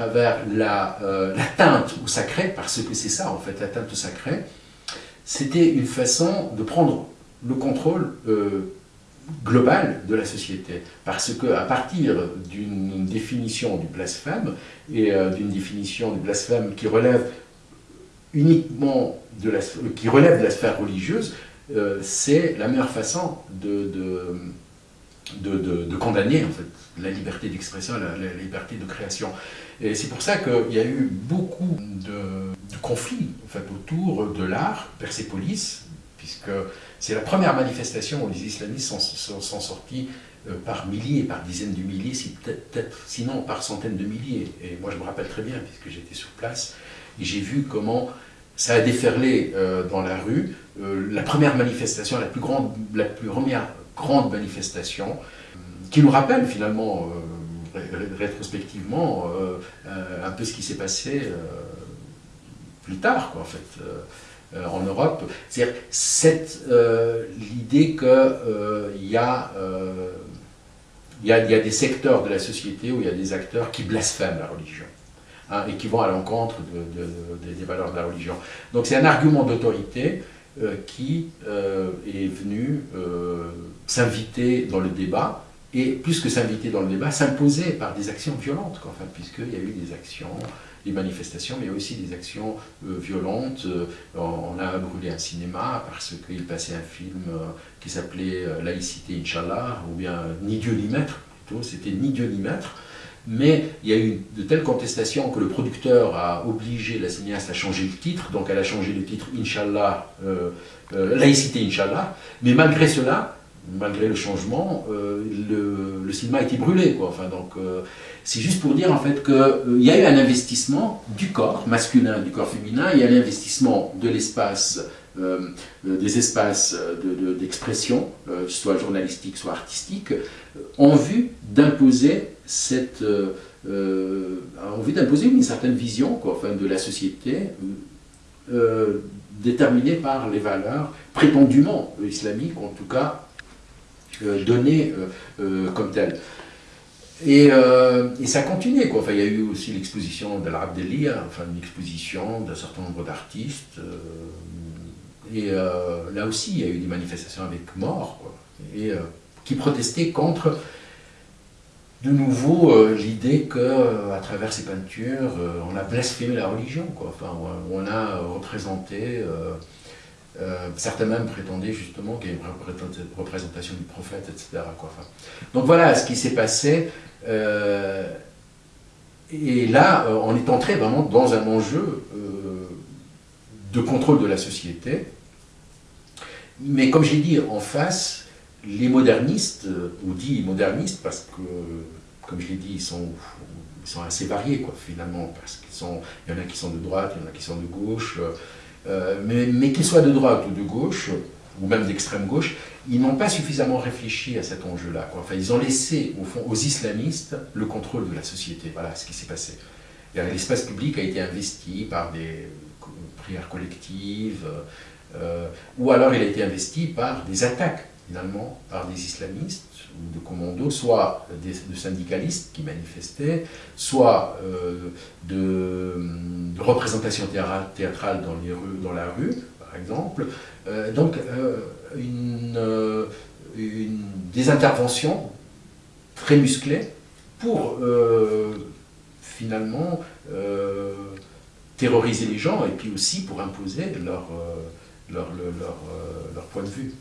travers l'atteinte au sacré, parce que c'est ça en fait, l'atteinte au sacré, c'était une façon de prendre le contrôle global de la société. Parce qu'à partir d'une définition du blasphème, et d'une définition du blasphème qui relève uniquement de la, qui relève de la sphère religieuse, euh, c'est la meilleure façon de, de, condamner en fait, la liberté d'expression, la, liberté de création. Et c'est pour ça qu'il y a eu beaucoup de, conflits en fait, autour de l'art, Persépolis, puisque c'est la première manifestation où les islamistes sont, sont, sortis euh, par milliers, par dizaines de milliers, si peut-être, sinon par centaines de milliers. Et moi je me rappelle très bien, puisque j'étais sur place, et j'ai vu comment ça a déferlé euh, dans la rue. Euh, la première manifestation, la plus grande, la plus première grande manifestation, qui nous rappelle finalement, euh, rétrospectivement, un peu ce qui s'est passé plus tard, quoi, en fait, en Europe. C'est-à-dire l'idée qu'il y, a, y, a, y a des secteurs de la société où il y a des acteurs qui blasphèment la religion. Hein, et qui vont à l'encontre des valeurs de la religion. Donc c'est un argument d'autorité euh, qui euh, est venu euh, s'inviter dans le débat, et plus que s'inviter dans le débat, s'imposer par des actions violentes, enfin, puisqu'il y a eu des actions, des manifestations, mais aussi des actions violentes. on a brûlé un cinéma parce qu'il passait un film qui s'appelait Laïcité, Inch'Allah, ou bien Ni Dieu ni Maître, plutôt, c'était Ni Dieu ni Maître, mais il y a eu de telles contestations que le producteur a obligé la cinéaste à changer le titre, donc elle a changé le titre Inch'Allah, euh, euh, laïcité Inch'Allah, mais malgré cela, malgré le changement, euh, le, cinéma a été brûlé. Enfin, donc, c'est juste pour dire en fait qu'il y a eu un investissement du corps masculin, du corps féminin, il y a l'investissement de l'espace des espaces d'expression, soit journalistique, soit artistique, en vue d'imposer cette euh, euh, d'imposer une certaine vision quoi, enfin, de la société euh, déterminée par les valeurs prétendument islamiques, en tout cas données comme telles. Et, ça a continué. Quoi. Enfin, il y a eu aussi l'exposition de l'Abdelia, enfin une exposition d'un certain nombre d'artistes. et là aussi, il y a eu des manifestations avec mort, quoi, et, qui protestaient contre de nouveau euh, l'idée que euh, à travers ces peintures, euh, on a blasphémé la religion, quoi. Enfin, on a représenté, certains même prétendaient justement qu'il y a une représentation du prophète, etc. Donc voilà ce qui s'est passé. et là, on est entré vraiment dans un enjeu de contrôle de la société. Mais comme j'ai dit, en face, les modernistes, ou dit modernistes, parce que, comme je l'ai dit, ils sont, assez variés, finalement, parce qu'il y en a qui sont de droite, il y en a qui sont de gauche, euh, mais, qu'ils soient de droite ou de gauche, ou même d'extrême gauche, ils n'ont pas suffisamment réfléchi à cet enjeu-là. Enfin, ils ont laissé, au fond, aux islamistes le contrôle de la société. Voilà ce qui s'est passé. L'espace public a été investi par des prières collectives, euh, ou alors il a été investi par des attaques finalement par des islamistes ou de commandos, soit des, de syndicalistes qui manifestaient, soit euh, de, représentations théâtrales dans, les rues, dans la rue, par exemple. Euh, donc, euh, des interventions très musclées pour finalement terroriser les gens et puis aussi pour imposer leur, leur, leur, leur point de vue.